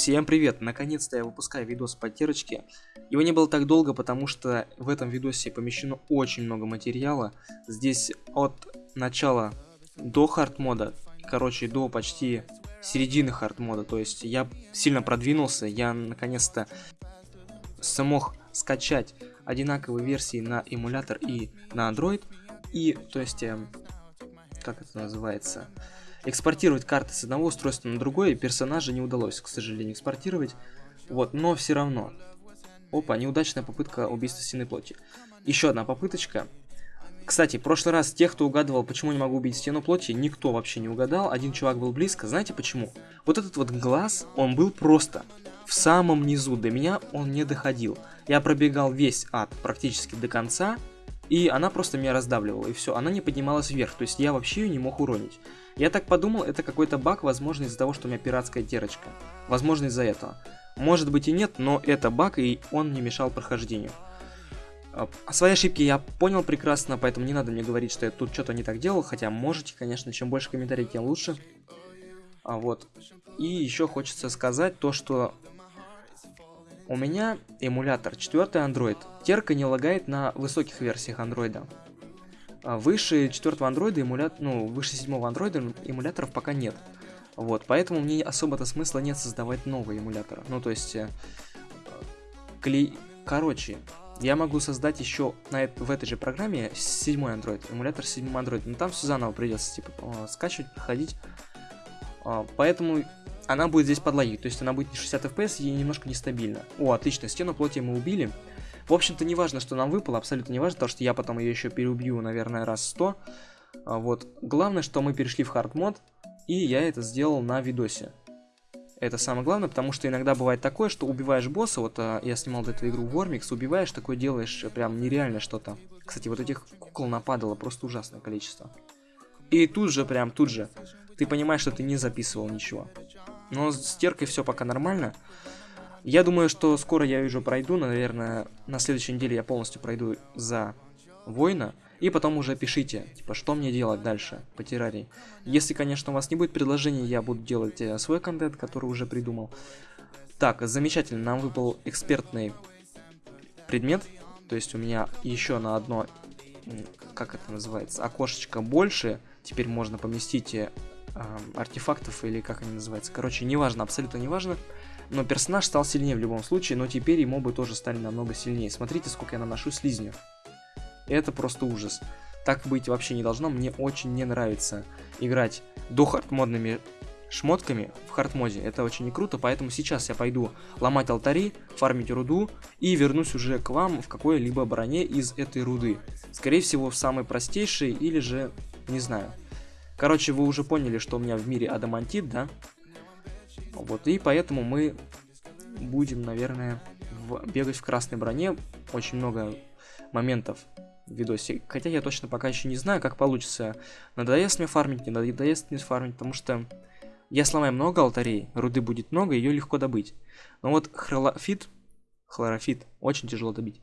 Всем привет! Наконец-то я выпускаю видос по терочке. Его не было так долго, потому что в этом видосе помещено очень много материала. Здесь от начала до хард мода, короче, до почти середины хард мода. То есть я сильно продвинулся, я наконец-то смог скачать одинаковые версии на эмулятор и на Android. И, то есть, эм, как это называется, Экспортировать карты с одного устройства на другое персонажа не удалось, к сожалению, экспортировать. Вот, но все равно. Опа, неудачная попытка убийства стены плоти. Еще одна попыточка. Кстати, в прошлый раз тех, кто угадывал, почему не могу убить стену плоти, никто вообще не угадал. Один чувак был близко. Знаете почему? Вот этот вот глаз, он был просто в самом низу. До меня он не доходил. Я пробегал весь ад практически до конца, и она просто меня раздавливала, и все, она не поднималась вверх, то есть я вообще ее не мог уронить. Я так подумал, это какой-то баг, возможно из-за того, что у меня пиратская терочка. Возможно из-за этого. Может быть и нет, но это баг, и он не мешал прохождению. А, свои ошибки я понял прекрасно, поэтому не надо мне говорить, что я тут что-то не так делал, хотя можете, конечно, чем больше комментариев, тем лучше. А вот. И еще хочется сказать то, что у меня эмулятор 4 Android. Терка не лагает на высоких версиях Android. А выше 4 Android эмулятор, ну, выше 7 Android эмуляторов пока нет. Вот, поэтому мне особо-то смысла нет создавать новые эмуляторы. Ну, то есть, э, клей... Короче, я могу создать еще на, в этой же программе 7 Android, эмулятор 7 Android, но там все заново придется, типа, скачивать, проходить. А, поэтому она будет здесь подлагивать, то есть она будет не 60 FPS и немножко нестабильно. О, отлично, стену плоти мы убили. В общем-то, не важно, что нам выпало, абсолютно не важно, потому что я потом ее еще переубью, наверное, раз 100. А, вот. Главное, что мы перешли в хард мод, и я это сделал на видосе. Это самое главное, потому что иногда бывает такое, что убиваешь босса, вот а, я снимал эту игру Вормикс, убиваешь, такое делаешь прям нереально что-то. Кстати, вот этих кукол нападало просто ужасное количество. И тут же, прям тут же, ты понимаешь, что ты не записывал ничего. Но с теркой все пока нормально. Я думаю, что скоро я уже пройду, наверное, на следующей неделе я полностью пройду за воина. И потом уже пишите, типа, что мне делать дальше по террарии. Если, конечно, у вас не будет предложений, я буду делать э, свой контент, который уже придумал. Так, замечательно, нам выпал экспертный предмет. То есть у меня еще на одно, как это называется, окошечко больше. Теперь можно поместить артефактов или как они называются. Короче, неважно, абсолютно неважно. Но персонаж стал сильнее в любом случае, но теперь и мобы тоже стали намного сильнее. Смотрите, сколько я наношу слизню. Это просто ужас. Так быть вообще не должно. Мне очень не нравится играть до хардмодными шмотками в хардмоде. Это очень не круто, поэтому сейчас я пойду ломать алтари, фармить руду и вернусь уже к вам в какой-либо броне из этой руды. Скорее всего, в самой простейшей или же, не знаю. Короче, вы уже поняли, что у меня в мире адамантит, да? Вот, и поэтому мы будем, наверное, в, бегать в красной броне. Очень много моментов в видосе. Хотя я точно пока еще не знаю, как получится. Надоест мне фармить, не надоест мне фармить, потому что я сломаю много алтарей, руды будет много, ее легко добыть. Но вот хлорофит, хлорофит очень тяжело добить.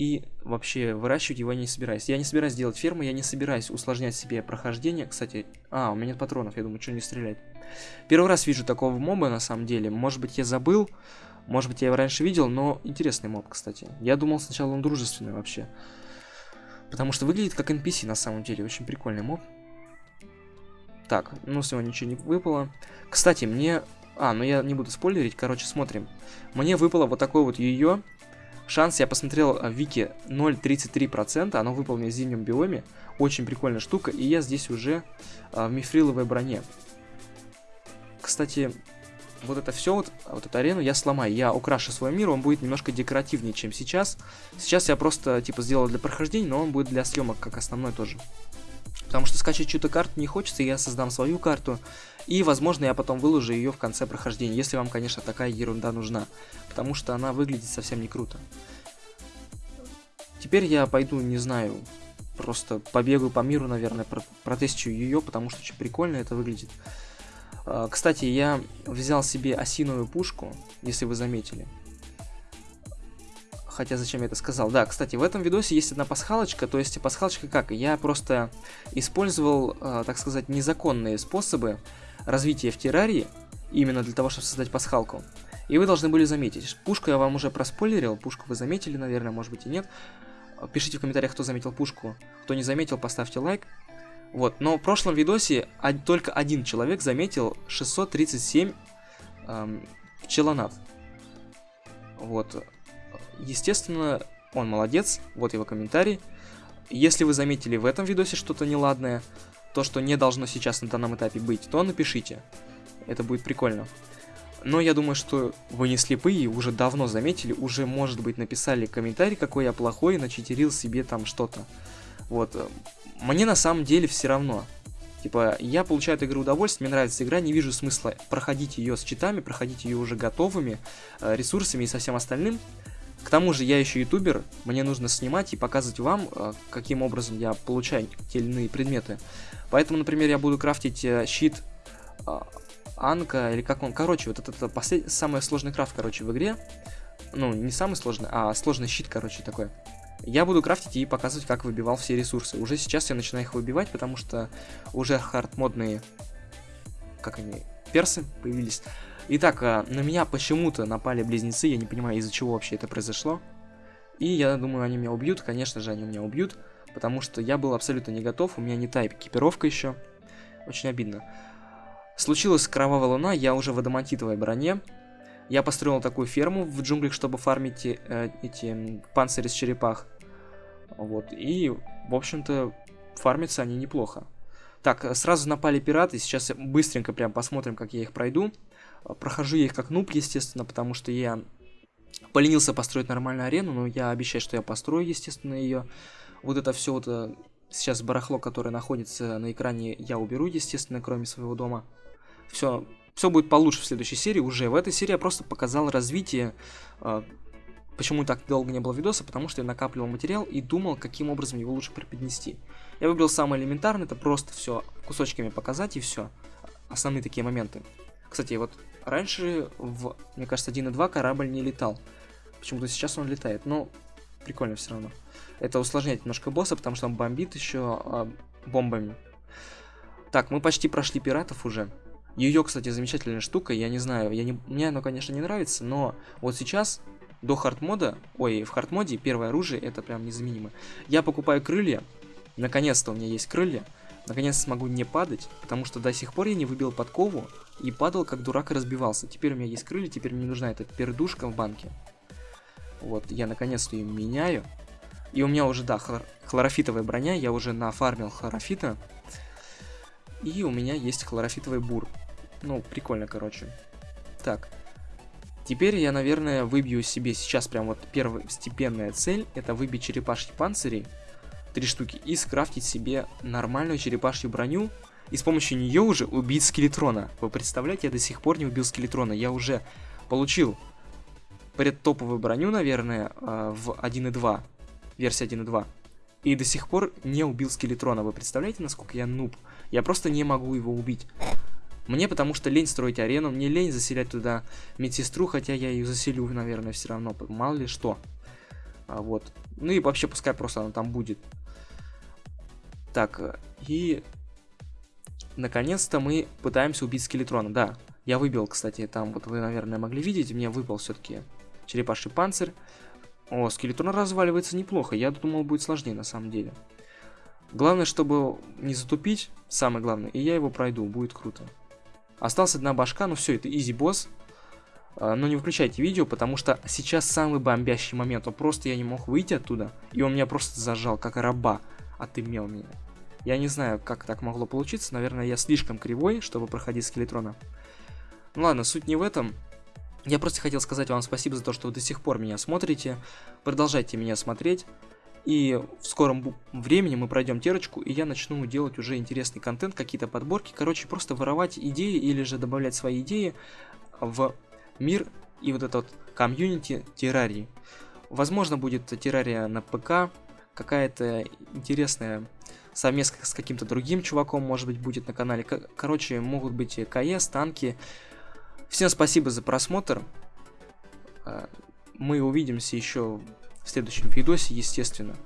И вообще выращивать его я не собираюсь. Я не собираюсь делать ферму, я не собираюсь усложнять себе прохождение. Кстати, а, у меня нет патронов, я думаю, что не стрелять. Первый раз вижу такого моба на самом деле. Может быть я забыл, может быть я его раньше видел, но интересный моб, кстати. Я думал сначала он дружественный вообще. Потому что выглядит как NPC на самом деле, очень прикольный моб. Так, ну с него ничего не выпало. Кстати, мне... А, ну я не буду спойлерить, короче, смотрим. Мне выпало вот такое вот ее Шанс, я посмотрел в вики 0.33%, оно выполнено в зимнем биоме. Очень прикольная штука, и я здесь уже а, в мифриловой броне. Кстати, вот это все, вот, вот эту арену я сломаю. Я украшу свой мир, он будет немножко декоративнее, чем сейчас. Сейчас я просто, типа, сделал для прохождения, но он будет для съемок, как основной тоже. Потому что скачать чью-то карту не хочется, я создам свою карту. И, возможно, я потом выложу ее в конце прохождения, если вам, конечно, такая ерунда нужна. Потому что она выглядит совсем не круто. Теперь я пойду, не знаю, просто побегаю по миру, наверное, про протестию ее, потому что очень прикольно это выглядит. А, кстати, я взял себе осиновую пушку, если вы заметили. Хотя зачем я это сказал? Да, кстати, в этом видосе есть одна пасхалочка. То есть пасхалочка как? Я просто использовал, э, так сказать, незаконные способы развития в террарии. именно для того, чтобы создать пасхалку. И вы должны были заметить. Пушку я вам уже проспойлерил, пушку вы заметили, наверное, может быть и нет. Пишите в комментариях, кто заметил пушку. Кто не заметил, поставьте лайк. Вот, но в прошлом видосе только один человек заметил 637 эм, пчелонат. Вот. Естественно, он молодец, вот его комментарий. Если вы заметили в этом видосе что-то неладное, то, что не должно сейчас на данном этапе быть, то напишите. Это будет прикольно. Но я думаю, что вы не слепые, уже давно заметили, уже, может быть, написали комментарий, какой я плохой, начитерил себе там что-то. Вот. Мне на самом деле все равно. Типа, я получаю от игры удовольствие, мне нравится игра, не вижу смысла проходить ее с читами, проходить ее уже готовыми, э, ресурсами и со всем остальным. К тому же я еще ютубер, мне нужно снимать и показывать вам, э, каким образом я получаю те или иные предметы. Поэтому, например, я буду крафтить э, щит Анка, или как он, короче, вот это, это послед... самый сложный крафт, короче, в игре. Ну, не самый сложный, а сложный щит, короче, такой. Я буду крафтить и показывать, как выбивал все ресурсы. Уже сейчас я начинаю их выбивать, потому что уже хардмодные, как они, персы появились. Итак, а, на меня почему-то напали близнецы, я не понимаю, из-за чего вообще это произошло. И я думаю, они меня убьют, конечно же, они меня убьют, потому что я был абсолютно не готов, у меня не та экипировка еще. Очень обидно. Случилась кровавая луна, я уже в адамантитовой броне. Я построил такую ферму в джунглях, чтобы фармить э, эти панцири с черепах. Вот, и, в общем-то, фармятся они неплохо. Так, сразу напали пираты, сейчас быстренько прям посмотрим, как я их пройду. Прохожу я их как нуб, естественно, потому что я поленился построить нормальную арену, но я обещаю, что я построю, естественно, ее. Вот это все вот э, сейчас барахло, которое находится на экране, я уберу, естественно, кроме своего дома. Все, все будет получше в следующей серии уже. В этой серии я просто показал развитие. Э, почему так долго не было видоса? Потому что я накапливал материал и думал, каким образом его лучше преподнести. Я выбрал самое элементарное, это просто все кусочками показать и все. Основные такие моменты. Кстати, вот раньше в, мне кажется, 1.2 корабль не летал. Почему-то сейчас он летает, но прикольно все равно. Это усложняет немножко босса, потому что он бомбит еще э, бомбами. Так, мы почти прошли пиратов уже. Ее, кстати, замечательная штука, я не знаю, я не, мне оно, конечно, не нравится, но вот сейчас, до хардмода, ой, в хардмоде первое оружие, это прям незаменимо. Я покупаю крылья, наконец-то у меня есть крылья, наконец смогу не падать, потому что до сих пор я не выбил подкову и падал как дурак и разбивался. Теперь у меня есть крылья, теперь мне нужна эта пердушка в банке. Вот, я наконец-то ее меняю. И у меня уже, да, хлор хлорофитовая броня, я уже нафармил хлорофита. И у меня есть хлорофитовый бур. Ну, прикольно, короче. Так. Теперь я, наверное, выбью себе сейчас прям вот первостепенная цель. Это выбить черепашьи панцири. Три штуки. И скрафтить себе нормальную черепашью броню. И с помощью нее уже убить скелетрона. Вы представляете, я до сих пор не убил скелетрона. Я уже получил предтоповую броню, наверное, а, в 1.2. Версия 1.2. И до сих пор не убил скелетрона. Вы представляете, насколько я нуб? Я просто не могу его убить. Мне потому что лень строить арену, мне лень заселять туда медсестру, хотя я ее заселю, наверное, все равно, мало ли что. А, вот. Ну и вообще, пускай просто она там будет. Так, и... Наконец-то мы пытаемся убить скелетрона, да. Я выбил, кстати, там, вот вы, наверное, могли видеть, мне выпал все-таки черепаший панцирь. О, скелетрон разваливается неплохо, я думал, будет сложнее на самом деле. Главное, чтобы не затупить, самое главное, и я его пройду, будет круто. Осталась одна башка, ну все, это изи босс. А, но не выключайте видео, потому что сейчас самый бомбящий момент. Он просто я не мог выйти оттуда, и он меня просто зажал, как раба, отымел меня. Я не знаю, как так могло получиться. Наверное, я слишком кривой, чтобы проходить скелетрона. Ну ладно, суть не в этом. Я просто хотел сказать вам спасибо за то, что вы до сих пор меня смотрите. Продолжайте меня смотреть. И в скором времени мы пройдем терочку, и я начну делать уже интересный контент, какие-то подборки. Короче, просто воровать идеи или же добавлять свои идеи в мир и вот этот комьюнити террарии. Возможно, будет террария на ПК, какая-то интересная совместно с каким-то другим чуваком, может быть, будет на канале. Короче, могут быть и КС, танки. Всем спасибо за просмотр. А, мы увидимся еще в следующем видосе, естественно.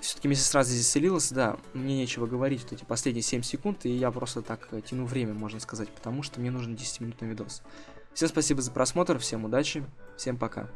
все-таки медсестра здесь заселилась, да, мне нечего говорить, вот эти последние 7 секунд, и я просто так э, тяну время, можно сказать, потому что мне нужен 10-минутный видос. Всем спасибо за просмотр, всем удачи, всем пока.